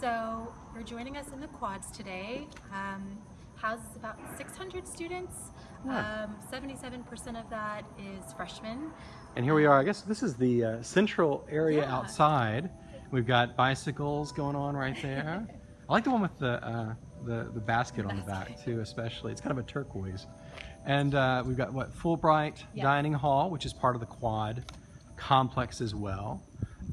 So you're joining us in the quads today. Um, houses about 600 students. Yeah. Um, 77% of that is freshmen. And here we are. I guess this is the uh, central area Yeah. outside. We've got bicycles going on right there. I like the one with the uh, the, the basket on the back too, especially. It's kind of a turquoise. And uh, we've got what Fulbright Yeah. Dining Hall, which is part of the quad complex as well.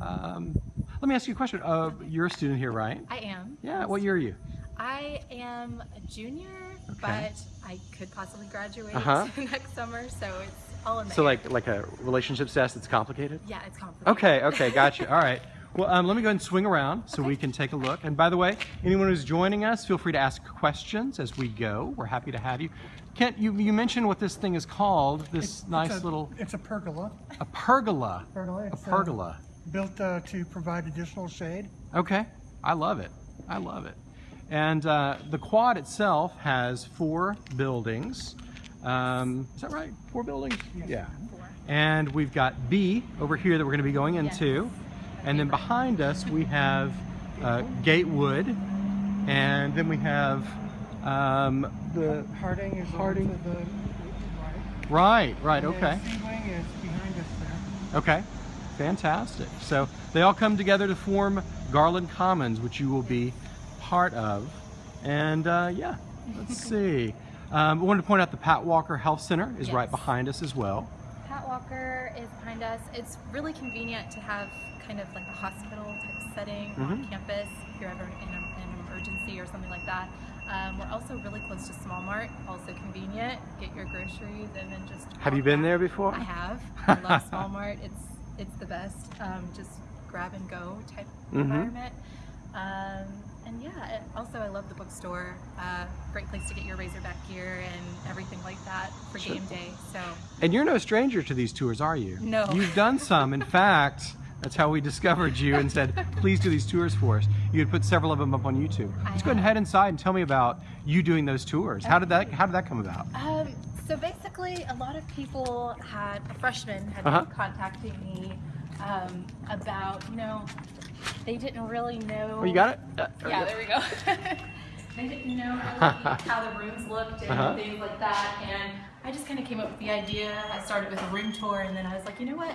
Um, let me ask you a question. Uh, you're a student here, right? I am. Yeah. What year are you? I am a junior, Okay. but I could possibly graduate Uh-huh. next summer, so it's all in there. So like like a relationship test that's complicated. yeah, it's complicated. Okay, okay, gotcha. All right. Well, um, let me go ahead and swing around so we can take a look. And by the way, anyone who's joining us, feel free to ask questions as we go. We're happy to have you. Kent, you, you mentioned what this thing is called, this It's nice a- little, It's a pergola. a pergola. Pergola. A It's, uh, pergola. Built uh, to provide additional shade. Okay, I love it. I love it. And uh, the quad itself has four buildings. Um, is that right? Four buildings? Yeah. Four. And we've got B over here that we're going to be going Yes. into. And then behind us we have uh, Gatewood. And then we have um, the. Harding is Harding. to the right. Right, right, And okay. C Wing is behind us there. Okay, fantastic. So they all come together to form Garland Commons, which you will be part of. And uh, yeah, let's see. Um, I wanted to point out the Pat Walker Health Center is right behind us as well. Pat Walker is behind us. It's really convenient to have kind of like a hospital type setting on Mhm. campus if you're ever in, a, in an emergency or something like that. Um, we're also really close to Small Mart, also convenient. Get your groceries and then just. Have you been back. there before? I have. I love Small Mart. It's it's the best. Um, just grab and go type Mhm. environment. Um, and yeah, and also I love the bookstore. Uh, great place to get your Razorback gear and everything like that for Sure. game day. So And you're no stranger to these tours, are you? No. You've done some. In fact, that's how we discovered you and said, please do these tours for us. You had put several of them up on YouTube. Let's go ahead and head inside and tell me about you doing those tours. How did that how did that come about? Um, so basically, a lot of people had, a freshman had Uh-huh. been contacting me um, about, you know, they didn't really know. Oh, you got it? Uh, Yeah, there we go. they didn't know really how the rooms looked and Uh-huh. things like that. And I just kind of came up with the idea. I started with a room tour, and then I was like, you know what?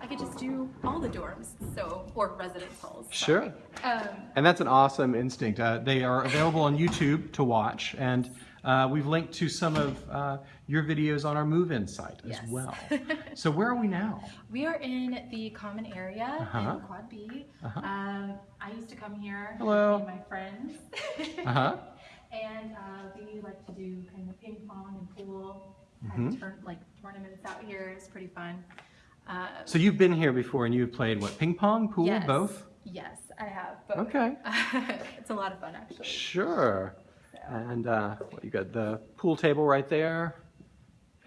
I could just do all the dorms, so or residence halls. sorry. Sure. Um, And that's an awesome instinct. Uh, they are available on YouTube to watch, and uh, we've linked to some of uh, your videos on our move-in site as Yes. well. so where are we now? We are in the common area Uh-huh. in Quad B. Uh-huh. Um, I used to come here Hello. with my friends. Uh-huh. and uh, we like to do kind of ping pong and pool. Mhm. Had turn, like tournaments out here. It's pretty fun. Uh, So you've been here before, and you've played what? Ping pong, pool, yes, both? Yes, I have. Both. Okay. it's a lot of fun actually. Sure. And uh, what, you got the pool table right there,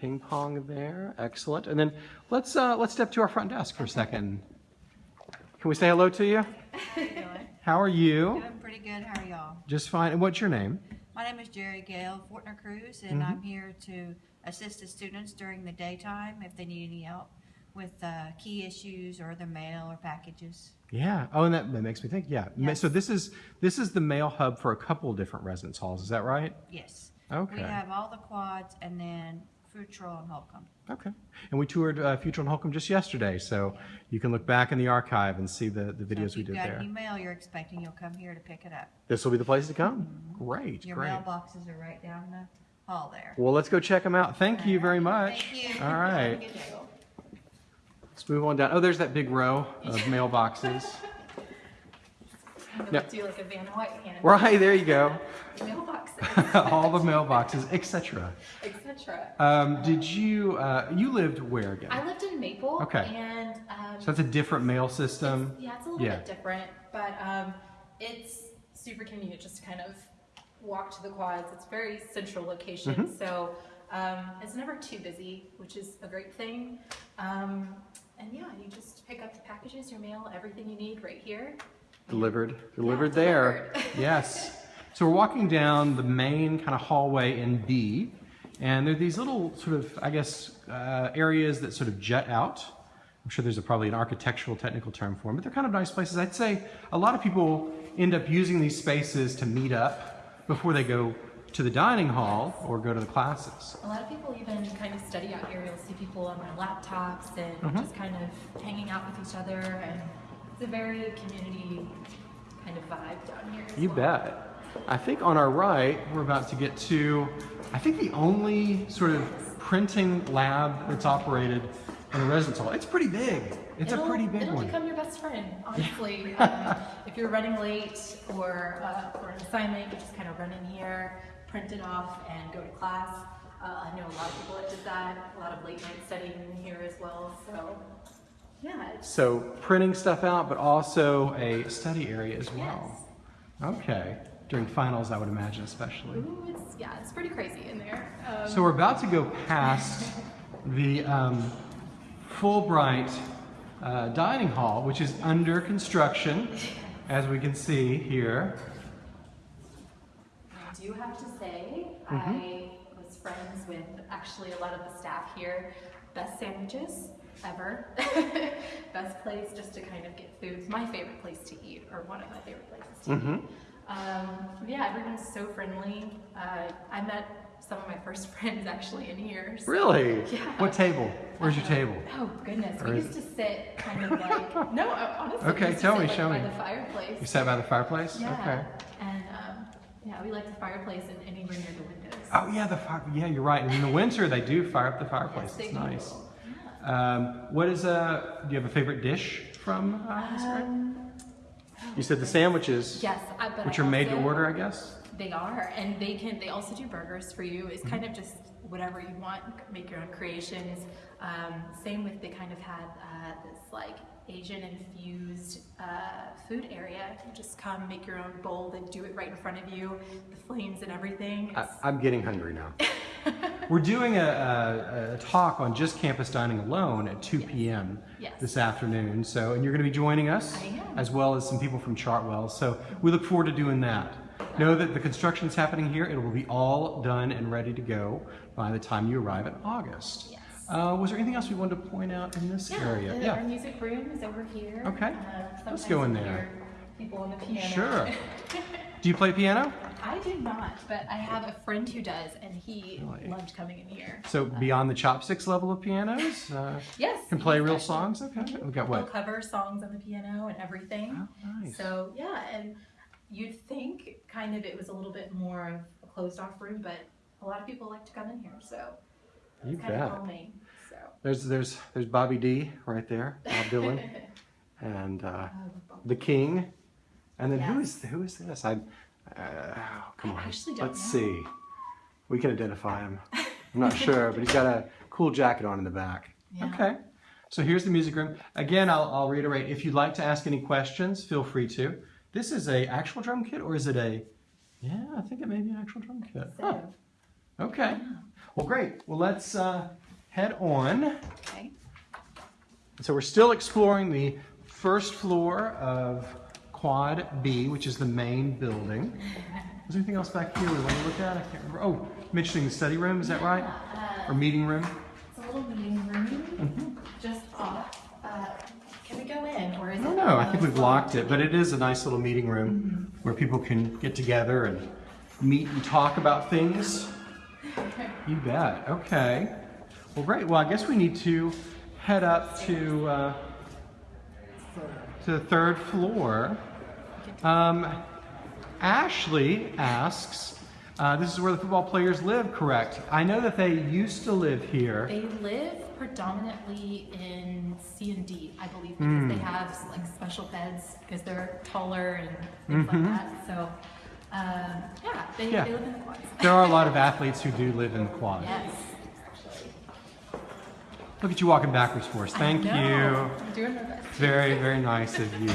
ping pong there, excellent. And then let's uh, let's step to our front desk for a second. Can we say hello to you? How are you? Doing pretty good. How are y'all? Just fine. And what's your name? My name is Jerry Gale Fortner Cruz, and Mhm. I'm here to assist the students during the daytime if they need any help with uh, key issues or their mail or packages. Yeah. Oh, and that, that makes me think. Yeah. Yes. So this is this is the mail hub for a couple of different residence halls. Is that right? Yes. Okay. We have all the quads and then Futrall and Holcomb. Okay. And we toured uh, Futrall and Holcomb just yesterday, so you can look back in the archive and see the, the So videos if we did got there. any mail you're expecting, you'll come here to pick it up. This will be the place to come. Great. Your great. mailboxes are right down the hall there. Well, let's go check them out. Thank you very much. Thank you. All right. Let's move on down. Oh, there's that big row of mailboxes. Yeah. do like a Vanna White hand. Right, there you go. Mailboxes, All the mailboxes, etc. etc. Um, did you, uh, you lived where again? I lived in Maple. Okay. And um, So that's a different mail system. It's, yeah, it's a little Yeah. bit different, but um, it's super convenient just to kind of walk to the quads. It's very central location, Mm-hmm. so um, it's never too busy, which is a great thing. Um, and yeah, you just pick up the packages, your mail, everything you need right here. Delivered, delivered there. delivered. yes. So we're walking down the main kind of hallway in B, and there are these little sort of, I guess, uh, areas that sort of jet out I'm sure there's a, probably an architectural technical term for them, but they're kind of nice places. I'd say a lot of people end up using these spaces to meet up before they go to the dining hall or go to the classes. A lot of people even kind of study out here. You'll see people on their laptops and Mm-hmm. just kind of hanging out with each other, and it's a very community kind of vibe down here. You well. bet. I think on our right, we're about to get to, I think the only sort of printing lab that's operated in a residence hall. It's pretty big. It's it'll, a pretty big it'll one. become your best friend, honestly. um, if you're running late or uh, for an assignment, you just kind of run in here, print it off, and go to class. Uh, I know a lot of people that did that. A lot of late night studying here as well. So, yeah, So printing stuff out, but also a study area as well. Yes. Okay. During finals, I would imagine, especially. ooh, it's yeah, it's pretty crazy in there. Um, So we're about to go past the um, Fulbright uh, dining hall, which is under construction, as we can see here. I do have to say, Mm-hmm. I was friends with actually a lot of the staff here. Best sandwiches ever. Best place just to kind of get food. My favorite place to eat, or one of my favorite places to Mm-hmm. eat. Um, yeah, everyone's so friendly. Uh, I met some of my first friends actually in here. so- Really? Yeah. What table? Where's your Uh, table? Oh goodness, Or we used to sit kind of like no, uh, honestly. we Okay, used to tell sit, me, like, show by me. the fireplace. You sat by the fireplace? Yeah. Okay. And yeah, we like the fireplace and anywhere near the windows. Oh yeah, the fire. Yeah, you're right. And in the winter, they do fire up the fireplace. Yes, it's nice. Yeah. Um, what is a? Do you have a favorite dish from? Uh? Um, you said the sandwiches, yes, I, but which I are made to order, I guess. They are, and they can. They also do burgers for you. It's kind of just whatever you want. Make your own creations. Um, same with they kind of had uh, this like Asian infused uh, food area. You just come, make your own bowl, they do it right in front of you. The flames and everything. I, I'm getting hungry now. We're doing a, a, a talk on just campus dining alone at 2 p.m. Yes. this afternoon. So, and you're going to be joining us, am. as well as some people from Chartwell. So, we look forward to doing that. Know that the construction is happening here. It will be all done and ready to go by the time you arrive in August. Yes. Uh, was there anything else we wanted to point out in this yeah, area? the- our music room is over here. Okay. Uh, Let's go in there. People on the piano. Sure. Do you play piano? I do not, but I have a friend who does, and he Really? loved coming in here. So, beyond the chopsticks level of pianos, uh, Yes. can play real songs? Okay. We got He'll cover songs on the piano and everything. Oh, nice. So yeah, and you'd think kind of it was a little bit more of a closed off room, but a lot of people like to come in here, so You it's kind bet. of calming. There's there's there's Bobby D right there, Bob Dylan, and uh, the King, and then who is who is this? I, uh, come on, let's know. see. We can identify him. I'm not sure, but he's got a cool jacket on in the back. Yeah. Okay. So here's the music room. Again, I'll, I'll reiterate. If you'd like to ask any questions, feel free to. This is a actual drum kit, or is it a? Yeah, I think it may be an actual drum kit. Huh. Okay. Well, great. Well, let's uh, head on. okay. So we're still exploring the first floor of Quad B, which is the main building. Is there anything else back here we want to look at? I can't remember. Oh, mentioning the study room, is that right? Uh, or meeting room? It's a little meeting room, mm-hmm. just off. Uh, can we go in, or is I it? don't know. I think we've locked it, but it is a nice little meeting room mm-hmm. where people can get together and meet and talk about things. You bet. Okay. Well, great. Well, I guess we need to head up to uh, to the third floor. Um, Ashley asks, uh, "This is where the football players live, correct? I know that they used to live here. They live predominantly in C and D, I believe, because Hmm. they have like special beds because they're taller and things Mm-hmm. like that. So, um, yeah, they, Yeah. they live in the quads. There are a lot of athletes who do live in the quad. Yes. Look at you walking backwards for us. Thank you." I'm doing my best. Very, very nice of you.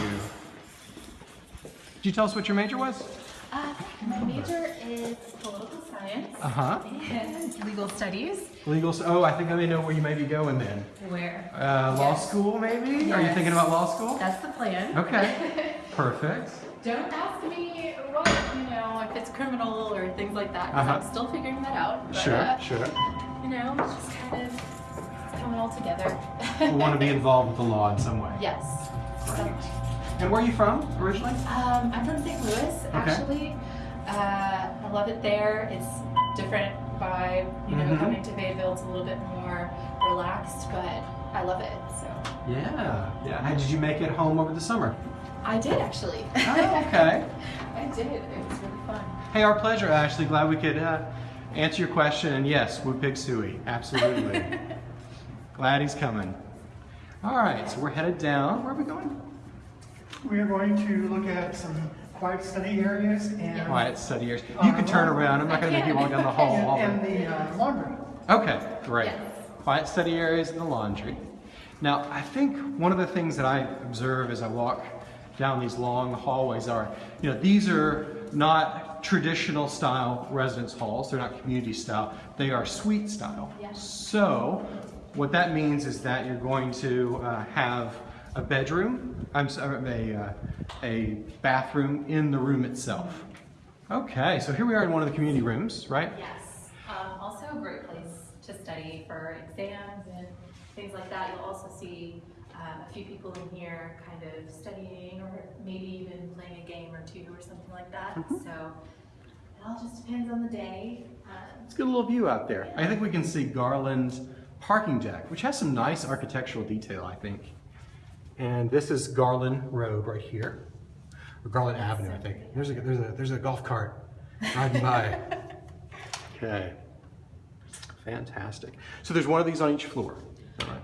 Did you tell us what your major was? Uh, my major is political science Uh huh. and legal studies. Legal. Oh, I think I may know where you may be going then. Where? Uh, law Yes. school, maybe? Are you thinking about law school? That's the plan. Okay. Perfect. Don't ask me what, you know, if it's criminal or things like that. Uh-huh. I'm still figuring that out. But, Sure, uh, sure. you know, it's just kind of coming all together. who want to be involved with the law in some way. Yes. And where are you from originally? Um, I'm from St. Louis, actually. Uh, I love it there. It's different vibe. You know, Mhm. coming to Fayetteville, it's a little bit more relaxed, but I love it. So Yeah, yeah. How did you make it home over the summer? I did actually. Oh, okay. I did. It was really fun. Hey, our pleasure, Ashley. Glad we could uh, answer your question. And yes, we Pig Sooie. Absolutely. Glad he's coming. All right, so we're headed down. Where are we going? We are going to look at some quiet study areas and, Quiet study areas. You can turn around. I'm not going to make you walk down the hall. and, and the uh, laundry. Okay, great. Yes. Quiet study areas and the laundry. Now, I think one of the things that I observe as I walk down these long hallways are, you know, these are not traditional style residence halls. They're not community style. They are suite style. Yes. So, what that means is that you're going to uh, have a bedroom, I'm sorry, a, uh, a bathroom in the room itself. Okay, so here we are in one of the community rooms, right? Yes. Um, also a great place to study for exams and things like that. You'll also see um, a few people in here kind of studying or maybe even playing a game or two or something like that. Mm-hmm. So it all just depends on the day. Um, Let's get a little view out there. I think we can see Garland parking deck, which has some nice architectural detail, I think. And this is Garland Road right here, or Garland Avenue, I think. There's a there's a there's a golf cart riding by. okay, fantastic. So there's one of these on each floor, is that right?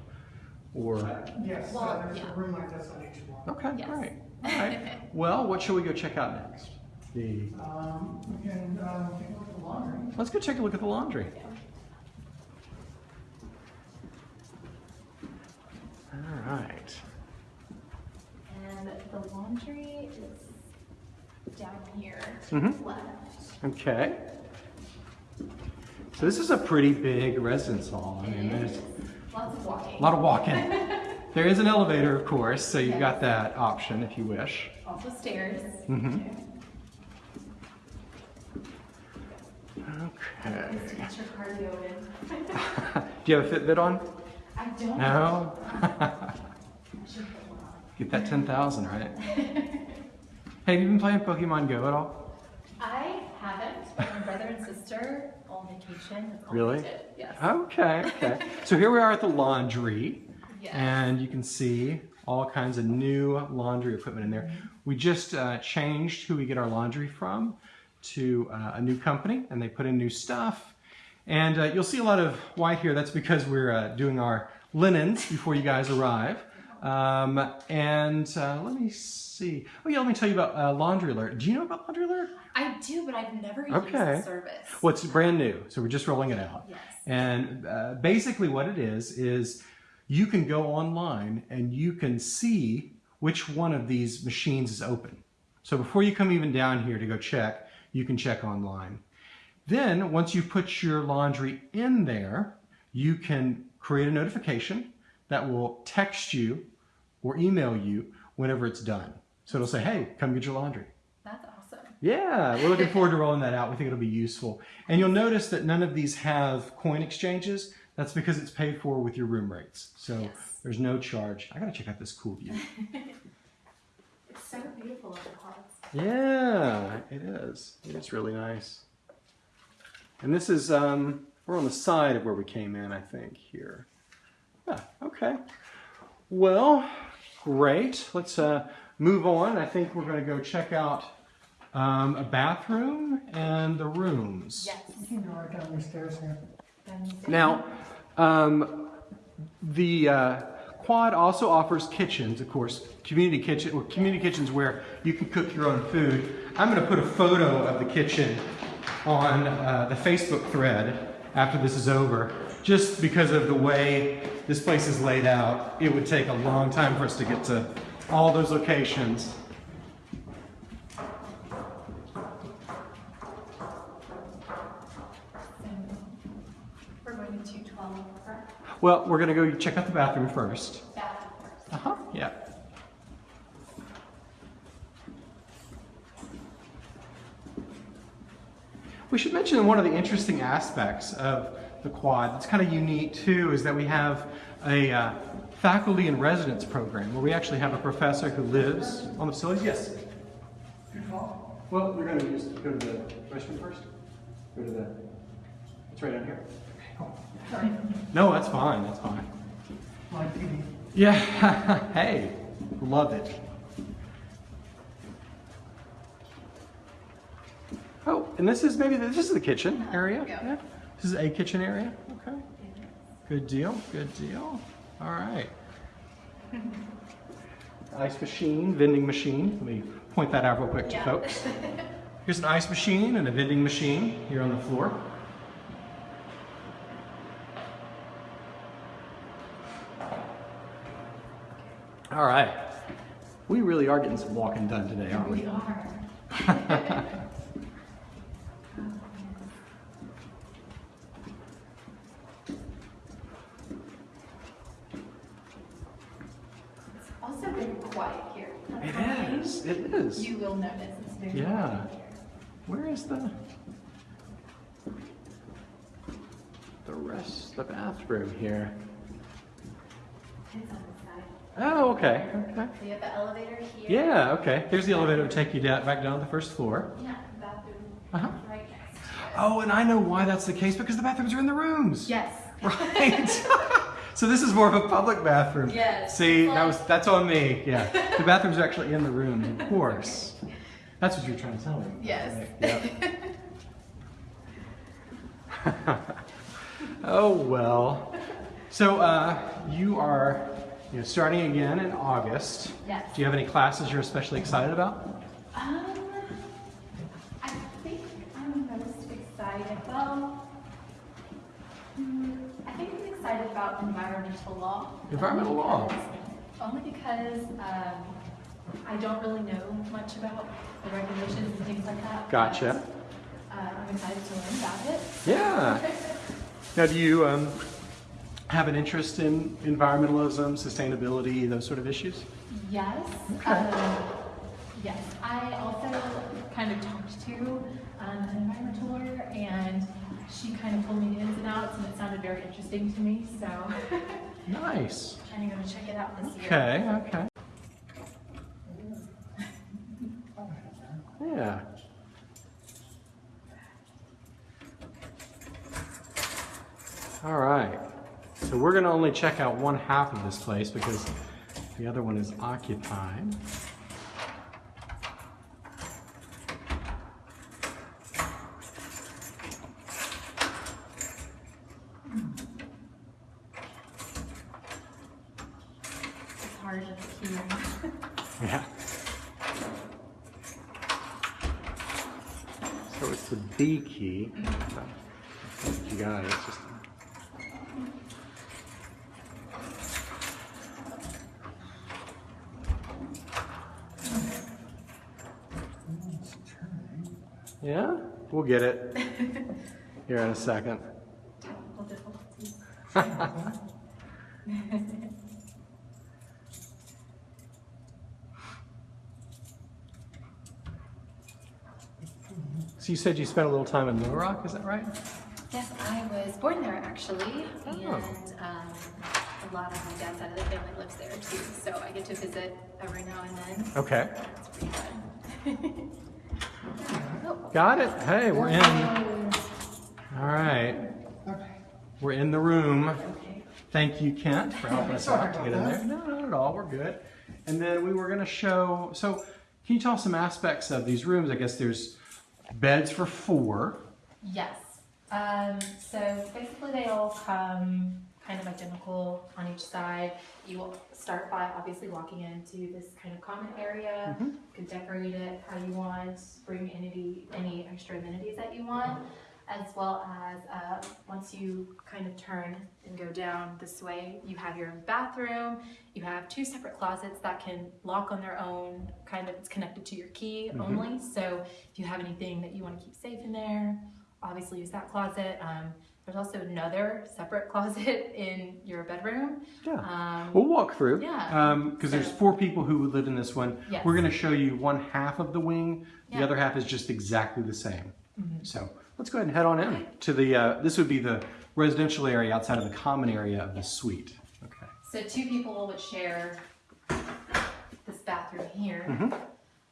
Or Yes, Well, uh, there's yeah. a room like this on each floor. okay, Yes. great. All right. Well, what shall we go check out next? The Um, we can, uh, take a look at the laundry. let's go take a look at the laundry. All right. and the laundry is down here Mhm. left. Okay. So this is a pretty big residence hall. I mean, there's Lots of walking. a lot of walking. There is an elevator, of course, so you've got that option if you wish. Also stairs. Mm -hmm. Okay. Get your cardio in. Do you have a Fitbit on? I don't. No? I should put one on. Get that 10,000, right? Hey, have you been playing Pokemon Go at all? I haven't. My brother and sister on vacation. All Really? Yes. Okay, okay. So here we are at the laundry. Yes. and you can see all kinds of new laundry equipment in there. We just uh, changed who we get our laundry from to uh, a new company, and they put in new stuff. And uh, you'll see a lot of white here. That's because we're uh, doing our linens before you guys arrive. Um, and uh, let me see. Oh yeah, let me tell you about uh, Laundry Alert. Do you know about Laundry Alert? I do, but I've never used Okay. the service. Well, it's brand new, so we're just rolling it out. Yes. And uh, basically, what it is is you can go online and you can see which one of these machines is open. So before you come even down here to go check, you can check online. Then, once you put your laundry in there, you can create a notification that will text you or email you whenever it's done. So it'll say, hey, come get your laundry. That's awesome. Yeah, we're looking forward to rolling that out. We think it'll be useful. And you'll notice that none of these have coin exchanges. That's because it's paid for with your room rates. So Yes. there's no charge. I gotta check out this cool view. It's so beautiful the. Yeah, it is. It's really nice. And this is, um, we're on the side of where we came in, I think, here. Yeah, okay. Well, great. Let's uh, move on. I think we're going to go check out um, a bathroom and the rooms. Yes. You can go right down the stairs here. Now, um, the uh, quad also offers kitchens, of course, community kitchen, or community kitchens where you can cook your own food. I'm going to put a photo of the kitchen on uh, the Facebook thread after this is over, just because of the way this place is laid out. It would take a long time for us to get to all those locations. We're going to 212, correct? Well, we're going to go check out the bathroom first. Bathroom first. Uh huh. Yeah. We should mention one of the interesting aspects of the quad. It's kind of unique too, is that we have a uh, faculty and residence program where we actually have a professor who lives on the facilities. Yes. Well, we're going to just go to the restroom first. Go to the. It's right down here. Sorry, No, that's fine. That's fine. Yeah. hey, love it. And this is maybe the, this is the kitchen area. Yeah. This is a kitchen area. Okay. Good deal. Good deal. All right. Ice machine, vending machine. Let me point that out real quick to Yeah. folks. Here's an ice machine and a vending machine here on the floor. All right. We really are getting some walking done today, aren't we? We are. It's also very quiet here. It is. You will notice it's very Yeah. Where is the the rest the bathroom here? It's on the side. Oh, okay. Okay. So you have the elevator here. Yeah, okay. Here's the elevator to take you down, back down to the first floor. Yeah, the bathroom Uh-huh. right next to it. Oh, and I know why that's the case because the bathrooms are in the rooms. Yes. Right. so this is more of a public bathroom. Yes. See, that was that's on me. Yeah. The bathrooms are actually in the room, of course. That's what you're trying to tell me. Yes. Right, yeah. oh well. So uh, you are you know, starting again in August. Yes. Do you have any classes you're especially excited about? Um, I think I'm most excited. Well, hmm, I think I'm excited about environmental law. Environmental law. Only because um, I don't really know much about the regulations and things like that. Gotcha. but, Uh, I'm excited to learn about it. Yeah. Now, do you um, have an interest in environmentalism, sustainability, those sort of issues? Yes. Okay. Um, yes. I also kind of talked to um, an environmental lawyer, she kind of told me the ins and outs, and it sounded very interesting to me. So Nice. I'm going to check it out this year. Okay, okay. Yeah. All right. So we're going to only check out one half of this place because the other one is occupied. It's hard to hear. Yeah. So it's the B key. You got it. It's just. Yeah, we'll get it here in a second. So you said you spent a little time in Little Rock, is that right? Yes, I was born there actually, Oh. and um, a lot of my dad's side of the family lives there too. So I get to visit every now and then. Okay. It's pretty fun. Got it. Hey, we're in. All right. We're in the room. Thank you, Kent, for helping us out to get in there. No, not at all. We're good. And then we were going to show. So, can you tell us some aspects of these rooms? I guess there's beds for four. Yes. Um, so basically, they all come kind of identical on each side. You will start by obviously walking into this kind of common area. You can decorate it how you want, bring any any extra amenities that you want, as well as uh, once you kind of turn and go down this way, you have your own bathroom. You have two separate closets that can lock on their own. Kind of, it's connected to your key only. So if you have anything that you want to keep safe in there, obviously use that closet. Um, there's also another separate closet in your bedroom. Yeah. Um, We'll walk through. Yeah. Because there's four people who would live in this one. Yes. We're going to show you one half of the wing. Yeah. The other half is just exactly the same. So let's go ahead and head on in to the. Uh, this would be the residential area outside of the common area of the suite. Okay. So two people would share this bathroom here. Mm -hmm.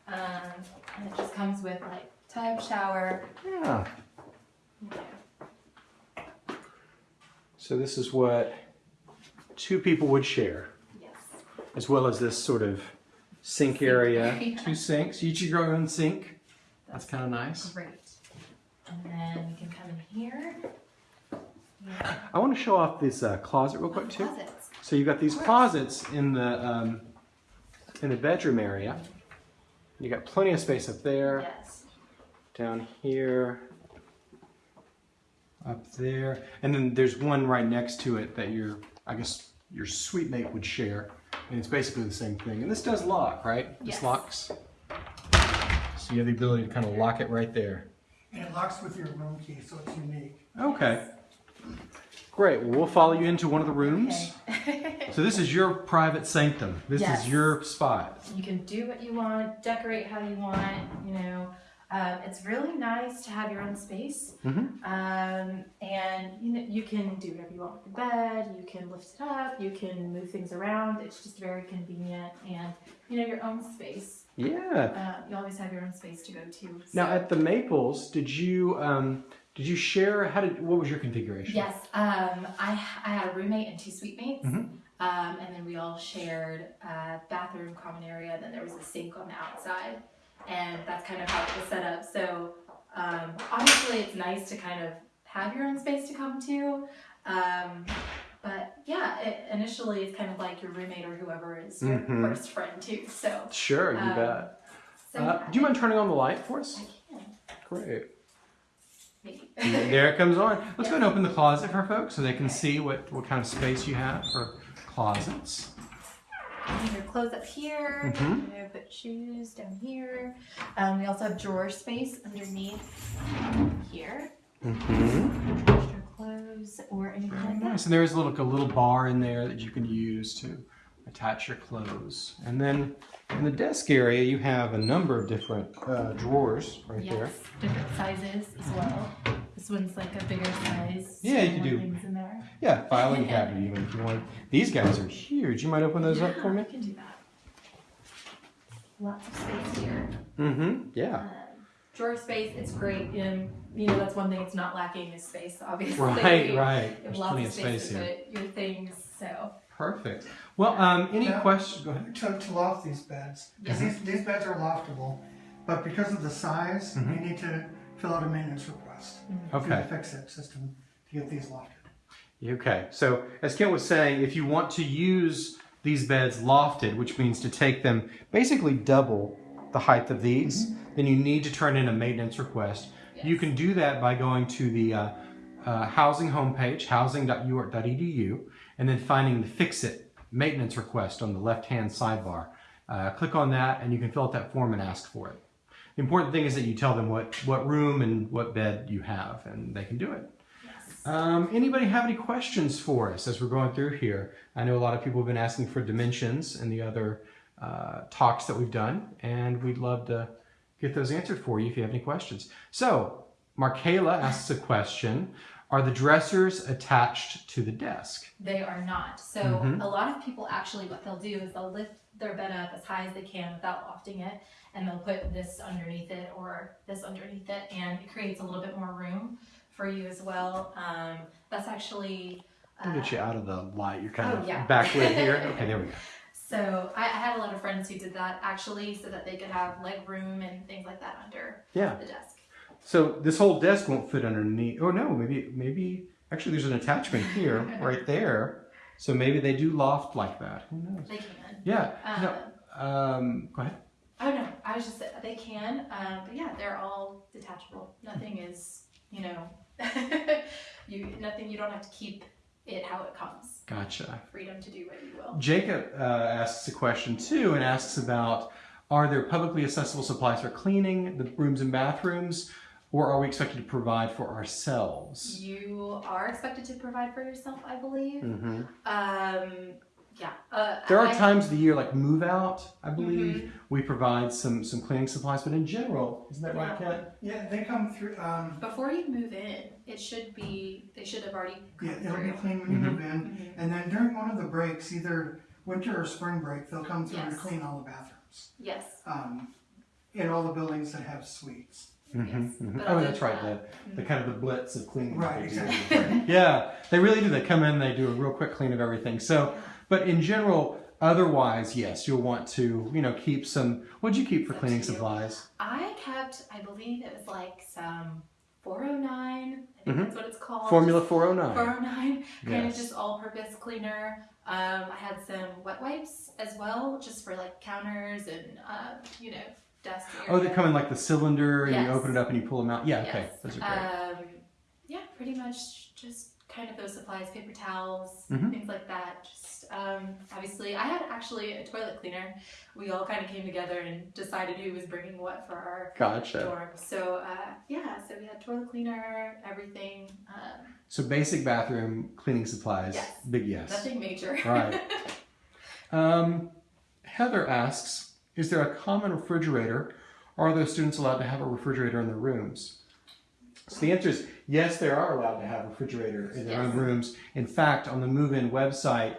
Um, and it just comes with like tub, shower. Yeah. you know. So this is what two people would share, Yes. as well as this sort of sink Sink area. area. Two sinks, each your own sink. That's kind of nice. Great. And then we can come in here. Yeah. I want to show off this uh, closet real quick too. Closets. So you've got these closets in the um, in the bedroom area. You got plenty of space up there, Yes. down here, up there, and then there's one right next to it that your I guess your suite mate would share, and it's basically the same thing. And this does lock, right? This Yes. locks. So you have the ability to kind of lock it right there. And it locks with your room key, so it's unique. Okay. Great. Well, we'll follow you into one of the rooms. Okay. So this is your private sanctum. This Yes. is your spot. you can do what you want, decorate how you want. You know, um, it's really nice to have your own space. Mhm. Um, and you know, you can do whatever you want with the bed. You can lift it up. You can move things around. It's just very convenient, and you know, your own space. Yeah. Uh, you always have your own space to go to. Now at the Maples, did you um, did you share? How did what was your configuration? Yes, um, I, I had a roommate and two suite mates, Mhm. um, and then we all shared a bathroom, common area, and then there was a sink on the outside, and that's kind of how it was set up. So um, obviously, it's nice to kind of have your own space to come to, um, but yeah, it, initially it's kind of like your roommate or whoever is your Mhm. first friend too. So, Sure, you Um, bet. so Uh, yeah, do you mind turning on the light for I us? can Great. there it comes on. Let's go Yeah. and open the closet for folks so they can see what, what kind of space you have for closets. Hang your clothes up here. You know, put shoes down here. Um, we also have drawer space underneath here. Mm-hmm. Extra clothes or anything like that. Nice. And there's a little, a little bar in there that you can use to attach your clothes. And then in the desk area, you have a number of different uh, drawers right there. Yes, different sizes as well. This one's like a bigger size. Yeah, you can do- in there. Yeah, filing cabinet even if you want. These guys are huge. You might open those up for me? I can do that. Lots of space here. Mm-hmm. Yeah. Um, drawer space, it's great. And you know, that's one thing it's not lacking is space, obviously. Right, right. There's lots plenty of of space space here. put your things. So Perfect. Well, um, any Yeah. questions? Go ahead. To, to loft these beds, because these, these beds are loftable, but because of the size, Mhm. you need to fill out a maintenance request through Okay. the fix-it system to get these lofted. Okay. So as Kent was saying, if you want to use these beds lofted, which means to take them basically double the height of these, then you need to turn in a maintenance request. You can do that by going to the uh, uh, housing homepage, housing.uark.edu, and then finding the Fix It maintenance request on the left-hand sidebar. Uh, click on that, and you can fill out that form and ask for it. The important thing is that you tell them what, what room and what bed you have, and they can do it. Um, anybody have any questions for us as we're going through here? I know a lot of people have been asking for dimensions and the other uh, talks that we've done, and we'd love to get those answered for you if you have any questions. So, Markayla asks a question Are the dressers attached to the desk? They are not. So Mhm. a lot of people actually what they'll do is they'll lift their bed up as high as they can without lofting it and they'll put this underneath it or this underneath it and it creates a little bit more room for you as well. Um, that's actually I'll uh, get you out of the light. You're kind Oh, of yeah. backlit here. Okay, there we go. so I, I had a lot of friends who did that actually so that they could have leg room and things like that under Yeah. the desk. So this whole desk won't fit underneath. Oh no, maybe maybe actually there's an attachment here, right there. So maybe they do loft like that. Who knows? They can. Yeah. Um, no, um, go ahead. Oh no, I was just they can, um, but yeah, they're all detachable. Nothing is, you know, you nothing. You don't have to keep it how it comes. Gotcha. Freedom to do what you will. Jacob uh, asks a question too, and asks about: Are there publicly accessible supplies for cleaning the rooms and bathrooms, or are we expected to provide for ourselves? You are expected to provide for yourself, I believe. Mm-hmm. Um, Yeah. Uh, There are I- times of the year, like move out, I believe, Mm-hmm. we provide some some cleaning supplies. But in general, isn't that right, Yeah. Kent? Yeah, they come through, um, Before you move in, it should be, they should have already come yeah, it'll be clean when you Mhm. move in. And then during one of the breaks, either winter or spring break, they'll come through and Yes. clean all the bathrooms. Yes. Um, in all the buildings that have suites. Mhm, Yes, mhm. Oh, that's right. that- The, the kind of the blitz of cleaning. Right, exactly. Yeah, they really do. They come in, they do a real quick clean of everything. So, but in general, otherwise, yes, you'll want to, you know, keep some. What'd you keep for cleaning supplies? I kept, I believe it was like some 409. I think Mhm. that's what it's called. Formula 409. 409, kind Yes. of just all-purpose cleaner. Um, I had some wet wipes as well, just for like counters and uh, you know desk area. Oh, they come in like the cylinder, and you open it up and you pull them out. Yeah, okay, Yes. those are great. Um, yeah, pretty much just kind of those supplies, paper towels, Mhm. things like that. Just um, obviously, I had actually a toilet cleaner. We all kind of came together and decided who was bringing what for our Gotcha. dorm. So uh, yeah, so we had toilet cleaner, everything. Um, So basic bathroom cleaning supplies. Yes. Big yes. nothing major. Right. Um, Heather asks, is there a common refrigerator? Or are those students allowed to have a refrigerator in their rooms? So the answer is yes, they are allowed to have a refrigerator in their own rooms. In fact, on the move-in website,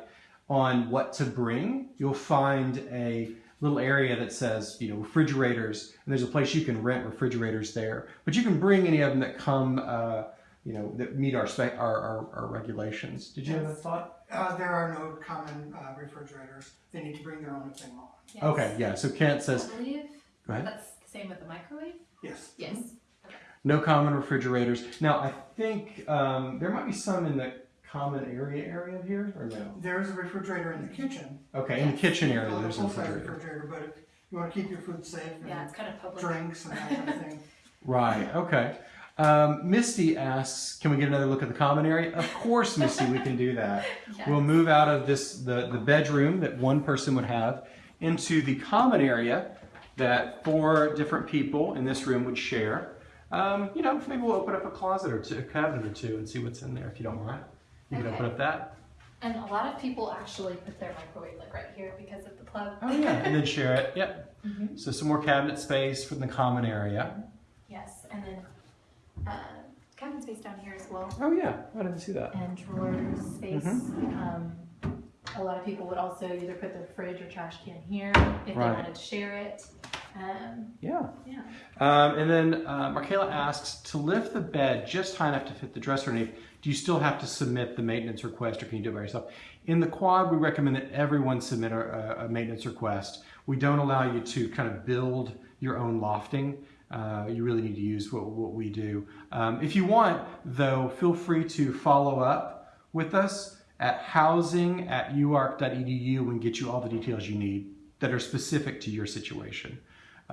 on what to bring, you'll find a little area that says, you know, refrigerators, and there's a place you can rent refrigerators there. But you can bring any of them that come, uh, you know, that meet our spec, our, our, our regulations. Did you have a thought? Uh, there are no common uh, refrigerators. They need to bring their own if they want. Yes. Okay, yeah. So Kent says I believe Go ahead. that's the same with the microwave. Yes. Yes. No common refrigerators. Now, I think um, there might be some in the common area area here, or no? There is a refrigerator in the kitchen. Okay, in the kitchen area, Not there's a refrigerator. refrigerator, but you want to keep your food safe Yeah, it's kind of public. drinks and that kind of thing. Right, okay. Um, Misty asks, can we get another look at the common area? Of course, Misty, we can do that. Yes. We'll move out of this the, the bedroom that one person would have into the common area that four different people in this room would share. Um, you know, maybe we'll open up a closet or two, a cabinet or two, and see what's in there if you don't mind. You can open up that. And a lot of people actually put their microwave like right here because of the plug. Oh yeah, and then share it. Yep. Mhm. So some more cabinet space from the common area. Yes, and then uh, cabinet space down here as well, Oh yeah, I didn't see that. and drawers space. Mm-hmm. Um, a lot of people would also either put their fridge or trash can here if Right. they wanted to share it. Um, Yeah. yeah. Um, and then uh, Markayla asks to lift the bed just high enough to fit the dresser underneath. Do you still have to submit the maintenance request, or can you do it by yourself? In the quad, we recommend that everyone submit a, a maintenance request. We don't allow you to kind of build your own lofting. Uh, you really need to use what, what we do. Um, if you want, though, feel free to follow up with us at housing at uark.edu and get you all the details you need that are specific to your situation.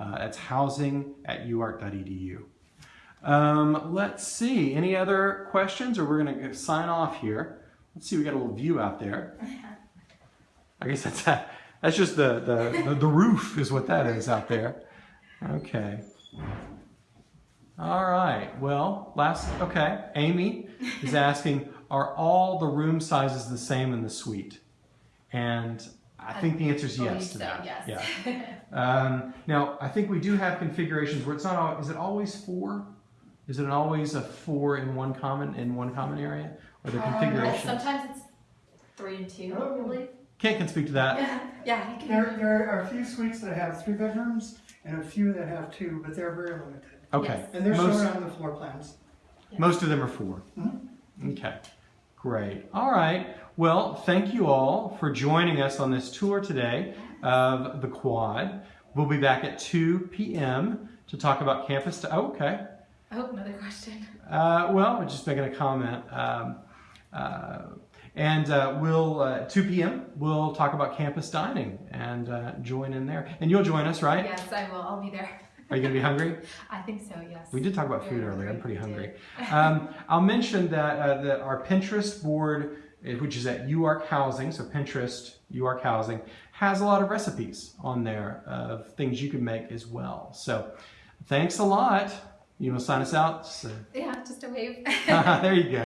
Uh, that's housing at uark.edu. Um, let's see, any other questions or we're going to sign off here. Let's see, we got a little view out there. I guess that's that. that's just the, the, the, the roof is what that is out there. Okay. All right, well, last, okay, Amy is asking, are all the room sizes the same in the suite? And I think the answer is yes to so, that. Yes. Yeah. Um, now, I think we do have configurations where it's not, al- is it always four? Is it always a four in one common, in one common area? Or the Um, configuration? sometimes it's three and two, Oh. I believe. Kent can speak to that. Yeah, yeah. You can, There, there are a few suites that have three bedrooms and a few that have two, but they're very limited. Okay. Yes. And they're Most- shown on the floor plans. Most of them are 4 Okay, great. All right. Well, thank you all for joining us on this tour today of the quad. We'll be back at 2 p.m. to talk about campus. oh, okay. oh, another question. Uh, well, we're just making a comment. Um, uh, and uh, we'll, uh, 2 p.m., we'll talk about campus dining and uh, join in there. And you'll join us, right? Yes, I will. I'll be there. Are you going to be hungry? I think so, yes. We did talk about food earlier. I'm pretty hungry. Um, I'll mention that uh, that our Pinterest board, eh, which is at UARK Housing, so Pinterest UARK Housing, has a lot of recipes on there of things you can make as well. So, thanks a lot. You will sign us out. So- Yeah, just a wave. there you go.